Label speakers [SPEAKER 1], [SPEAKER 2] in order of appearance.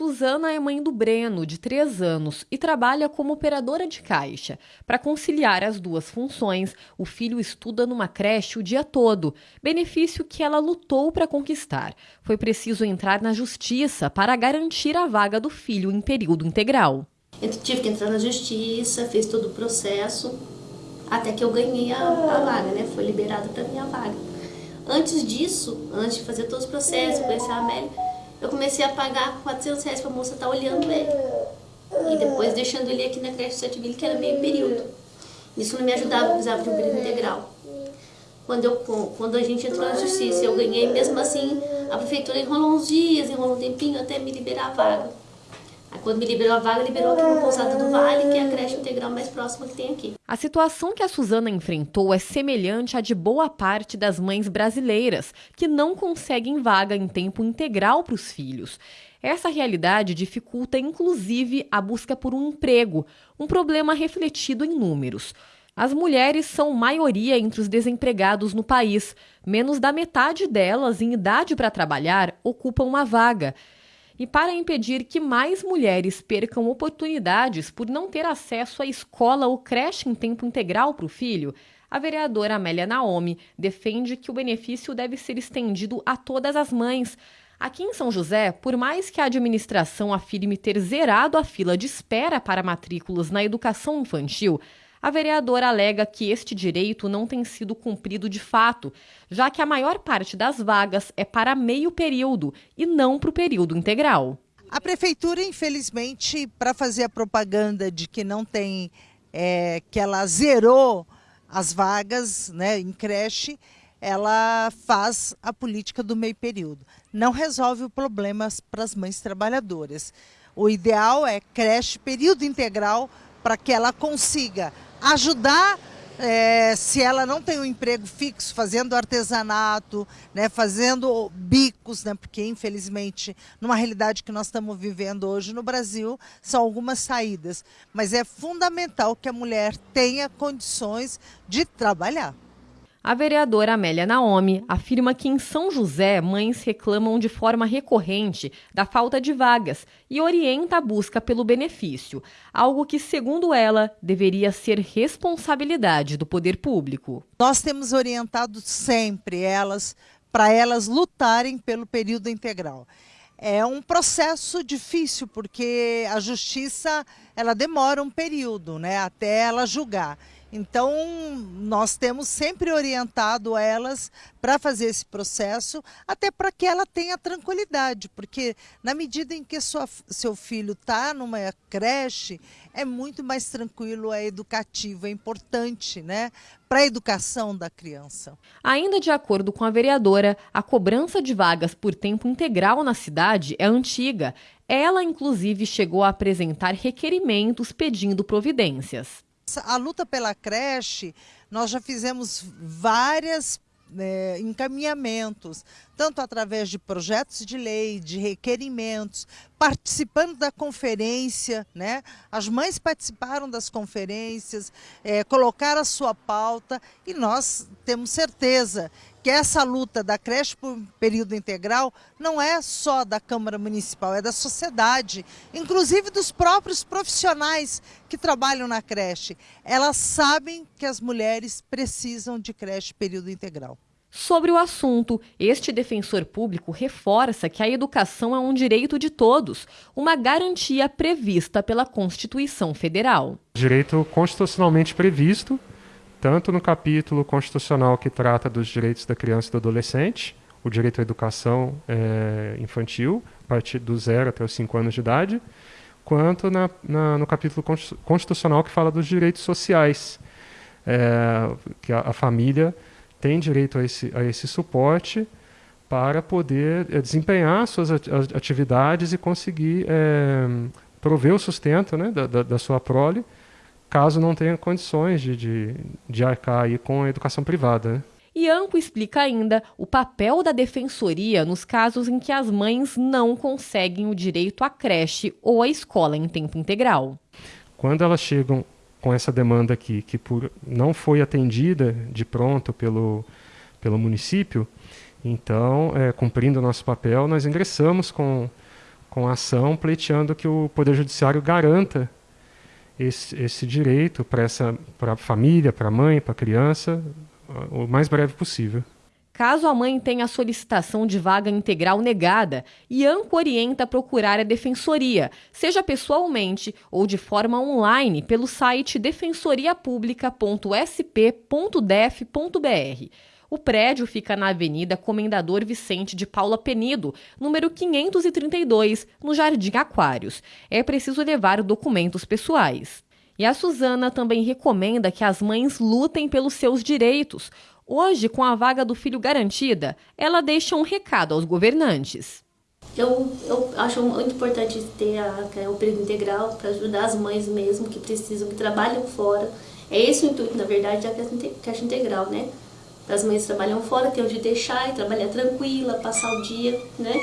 [SPEAKER 1] Suzana é mãe do Breno, de 3 anos, e trabalha como operadora de caixa. Para conciliar as duas funções, o filho estuda numa creche o dia todo, benefício que ela lutou para conquistar. Foi preciso entrar na justiça para garantir a vaga do filho em período integral.
[SPEAKER 2] Eu tive que entrar na justiça, fiz todo o processo, até que eu ganhei a, a vaga, né? Foi liberada para minha vaga. Antes disso, antes de fazer todos os processos, conhecer a Amélia, eu comecei a pagar 400 reais para a moça estar tá olhando ele. E depois deixando ele aqui na creche Setville, que era meio período. Isso não me ajudava, eu precisava de um período integral. Quando, eu, quando a gente entrou na justiça, eu ganhei, mesmo assim, a prefeitura enrolou uns dias, enrolou um tempinho até me liberar a vaga. Quando me liberou a vaga, liberou aqui no Pousada do Vale, que é a creche integral mais próxima que tem aqui.
[SPEAKER 1] A situação que a Suzana enfrentou é semelhante à de boa parte das mães brasileiras, que não conseguem vaga em tempo integral para os filhos. Essa realidade dificulta, inclusive, a busca por um emprego, um problema refletido em números. As mulheres são maioria entre os desempregados no país. Menos da metade delas, em idade para trabalhar, ocupam uma vaga. E para impedir que mais mulheres percam oportunidades por não ter acesso à escola ou creche em tempo integral para o filho, a vereadora Amélia Naomi defende que o benefício deve ser estendido a todas as mães. Aqui em São José, por mais que a administração afirme ter zerado a fila de espera para matrículas na educação infantil, a vereadora alega que este direito não tem sido cumprido de fato, já que a maior parte das vagas é para meio período e não para o período integral.
[SPEAKER 3] A prefeitura, infelizmente, para fazer a propaganda de que não tem, é, que ela zerou as vagas né, em creche, ela faz a política do meio período. Não resolve o problema para as mães trabalhadoras. O ideal é creche período integral para que ela consiga ajudar é, se ela não tem um emprego fixo, fazendo artesanato, né, fazendo bicos, né, porque infelizmente, numa realidade que nós estamos vivendo hoje no Brasil, são algumas saídas. Mas é fundamental que a mulher tenha condições de trabalhar.
[SPEAKER 1] A vereadora Amélia Naomi afirma que em São José mães reclamam de forma recorrente da falta de vagas e orienta a busca pelo benefício, algo que, segundo ela, deveria ser responsabilidade do poder público.
[SPEAKER 3] Nós temos orientado sempre elas para elas lutarem pelo período integral. É um processo difícil porque a justiça ela demora um período, né, até ela julgar. Então, nós temos sempre orientado elas para fazer esse processo, até para que ela tenha tranquilidade, porque na medida em que sua, seu filho está numa creche, é muito mais tranquilo, é educativo, é importante né, para a educação da criança.
[SPEAKER 1] Ainda de acordo com a vereadora, a cobrança de vagas por tempo integral na cidade é antiga. Ela, inclusive, chegou a apresentar requerimentos pedindo providências.
[SPEAKER 3] A luta pela creche, nós já fizemos várias é, encaminhamentos, tanto através de projetos de lei, de requerimentos, participando da conferência, né? As mães participaram das conferências, é, colocaram a sua pauta e nós temos certeza que essa luta da creche por período integral não é só da Câmara Municipal, é da sociedade, inclusive dos próprios profissionais que trabalham na creche. Elas sabem que as mulheres precisam de creche período integral.
[SPEAKER 1] Sobre o assunto, este defensor público reforça que a educação é um direito de todos, uma garantia prevista pela Constituição Federal.
[SPEAKER 4] Direito constitucionalmente previsto tanto no capítulo constitucional que trata dos direitos da criança e do adolescente, o direito à educação é, infantil, a partir do zero até os cinco anos de idade, quanto na, na, no capítulo constitucional que fala dos direitos sociais, é, que a, a, família tem direito a esse, a esse suporte para poder é, desempenhar suas atividades e conseguir prover o sustento né, da, da, da sua prole, caso não tenha condições de, de, de arcar aí com a educação privada. Né?
[SPEAKER 1] Ianco explica ainda o papel da defensoria nos casos em que as mães não conseguem o direito à creche ou à escola em tempo integral.
[SPEAKER 4] Quando elas chegam com essa demanda aqui, que por, não foi atendida de pronto pelo, pelo município, então, é, cumprindo o nosso papel, nós ingressamos com com ação pleiteando que o Poder Judiciário garanta esse, esse direito para a família, para a mãe, para a criança, o mais breve possível.
[SPEAKER 1] Caso a mãe tenha a solicitação de vaga integral negada, IANCO orienta a procurar a defensoria, seja pessoalmente ou de forma online pelo site defensoriapublica.sp.def.br. O prédio fica na Avenida Comendador Vicente de Paula Penido, número 532, no Jardim Aquários. É preciso levar documentos pessoais. E a Suzana também recomenda que as mães lutem pelos seus direitos. Hoje, com a vaga do filho garantida, ela deixa um recado aos governantes.
[SPEAKER 2] Eu, eu acho muito importante ter a, é o período integral para ajudar as mães mesmo que precisam, que trabalham fora. É esse o intuito, na verdade, da caixa integral, né? As mães trabalham fora, ter onde deixar e trabalhar tranquila, passar o dia, né?